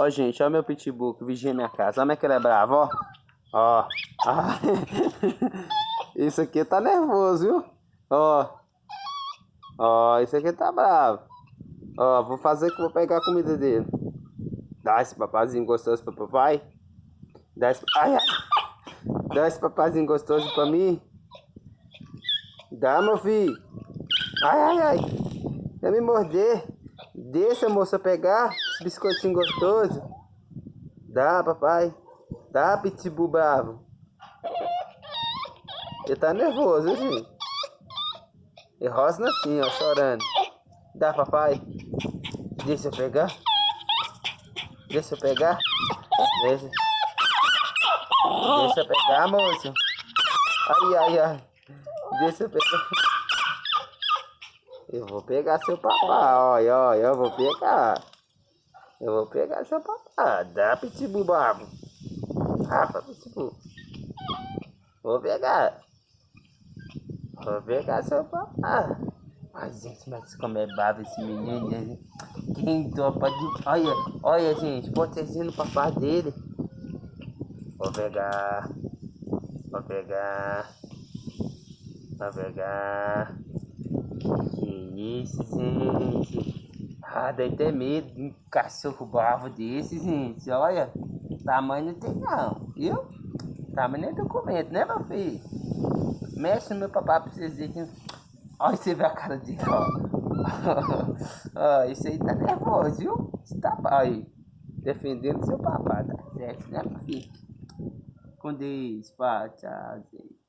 Ó, gente, ó meu pitbull que vigia minha casa. Olha como é que ele é bravo, ó. Ó. Ah. Isso aqui tá nervoso, viu? Ó. Ó, isso aqui tá bravo. Ó, vou fazer que vou pegar a comida dele. Dá esse papazinho gostoso pro papai. Dá esse... Ai, ai. Dá esse papazinho gostoso pra mim. Dá, meu filho. Ai, ai, ai. Vai me morder. Deixa a moça pegar esse biscoitinho gostoso. Dá, papai. Dá, pitbull bravo. Ele tá nervoso, gente. E rosna assim, ó, chorando. Dá, papai. Deixa eu pegar. Deixa eu pegar. Deixa. Deixa eu pegar, moço. Ai, ai, ai. Deixa eu pegar. Eu vou pegar seu papai, olha, olha, eu vou pegar. Eu vou pegar seu papai. Dá, pitbull babo. Rafa, pitbull. Vou pegar. Vou pegar seu papai. Ai, gente, mas como é babo esse menino? Quem topa de... Olha, olha, gente, protegendo o papai dele. Vou pegar. Vou pegar. Vou pegar. Isso, gente. Ah, deve ter medo de um cachorro bravo desse, gente. Olha, tamanho não tem não, viu? Tamanho nem documento, né, meu filho? Mexe no meu papai pra vocês verem. Olha, você vê a cara dele, ó. ó, isso aí tá nervoso, viu? Você tá aí, defendendo seu papai, tá certo, né, meu filho? Com Deus, pá, tchau, gente.